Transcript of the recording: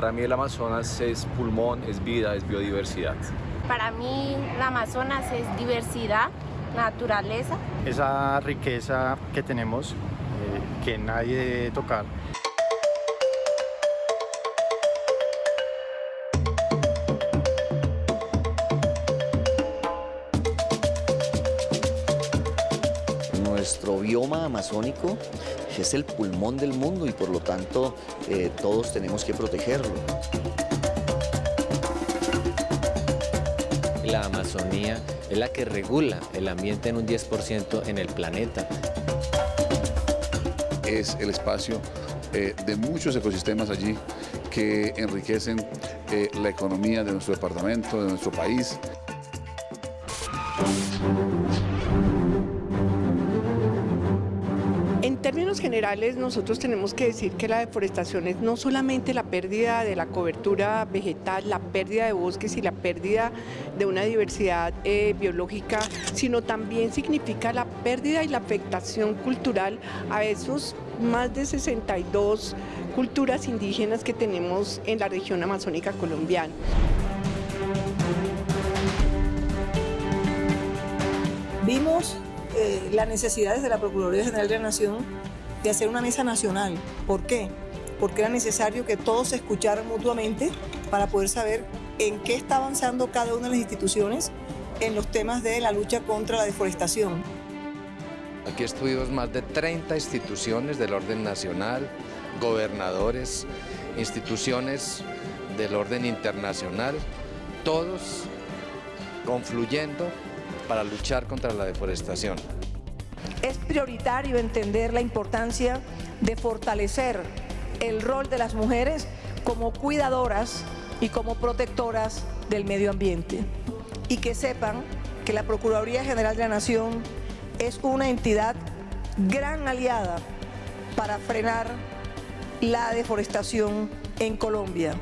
Para mí el Amazonas es pulmón, es vida, es biodiversidad. Para mí el Amazonas es diversidad, naturaleza. Esa riqueza que tenemos, eh, que nadie debe tocar. Nuestro bioma amazónico es el pulmón del mundo y por lo tanto eh, todos tenemos que protegerlo. La Amazonía es la que regula el ambiente en un 10% en el planeta. Es el espacio eh, de muchos ecosistemas allí que enriquecen eh, la economía de nuestro departamento, de nuestro país. En términos generales, nosotros tenemos que decir que la deforestación es no solamente la pérdida de la cobertura vegetal, la pérdida de bosques y la pérdida de una diversidad eh, biológica, sino también significa la pérdida y la afectación cultural a esos más de 62 culturas indígenas que tenemos en la región amazónica colombiana. Vimos la necesidad desde la Procuraduría General de la Nación de hacer una mesa nacional. ¿Por qué? Porque era necesario que todos se escucharan mutuamente para poder saber en qué está avanzando cada una de las instituciones en los temas de la lucha contra la deforestación. Aquí estuvimos más de 30 instituciones del orden nacional, gobernadores, instituciones del orden internacional, todos confluyendo para luchar contra la deforestación. Es prioritario entender la importancia de fortalecer el rol de las mujeres como cuidadoras y como protectoras del medio ambiente. Y que sepan que la Procuraduría General de la Nación es una entidad gran aliada para frenar la deforestación en Colombia.